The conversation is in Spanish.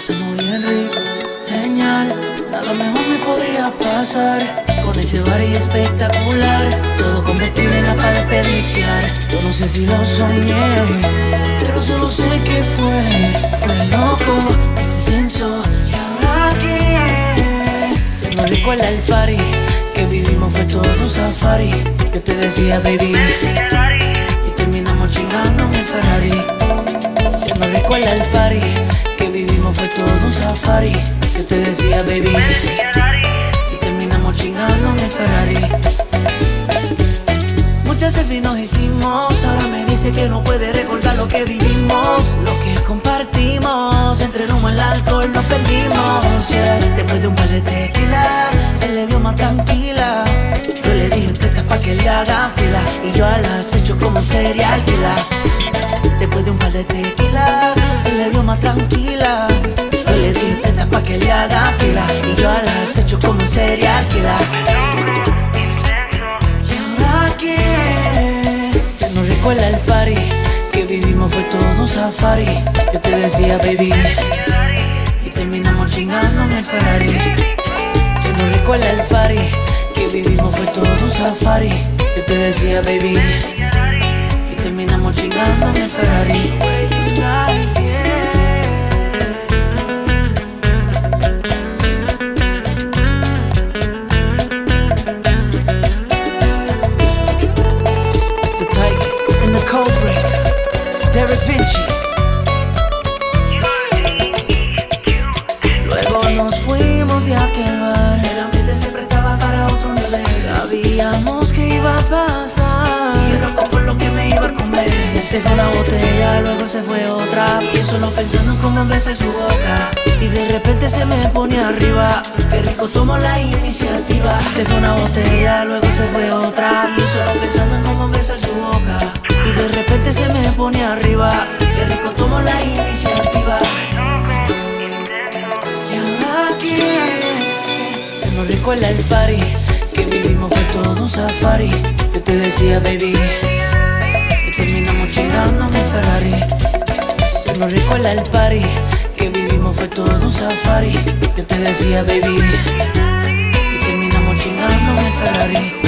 pasamos bien rico, genial Nada mejor me podría pasar. Con ese y espectacular Todo convertible en para desperdiciar Yo no sé si lo soñé Pero solo sé que fue Fue loco, intenso Y ahora que Ya no recuerda el party Que vivimos fue todo un safari. Yo te decía baby. Y terminamos chingando. Safari Yo te decía baby Y terminamos chingando en el Ferrari. Muchas selfies nos hicimos Ahora me dice que no puede recordar lo que vivimos. Lo que compartimos Entre el humo y el alcohol nos perdimos. Después de un par de tequila Se le vio más tranquila. Yo le dije tetas pa' que le hagan fila Y yo a las hecho como serial killer. Después de un par de tequila Se le vio más tranquila Y yo las hecho como serial killer recuerda el party que vivimos fue todo un safari. Yo te decía baby y terminamos chingando en el Ferrari. Yo no recuerda el party que vivimos fue todo un safari. Yo te decía baby y terminamos chingando en el Ferrari. Sabíamos que iba a pasar. Y loco por lo que me iba a comer. Se fue una botella, luego se fue otra. Y solo pensando en cómo besar su boca. Y de repente se me pone arriba. Qué rico tomó la iniciativa. Se fue una botella, luego se fue otra. Y solo pensando en cómo besar su boca. Y de repente se me pone arriba Qué rico tomo la iniciativa No recuerda el party Que vivimos fue todo un safari. Yo te decía baby Y terminamos chingando el Ferrari. No recuerda el party Que vivimos fue todo un safari. Yo te decía baby Y terminamos chingando el Ferrari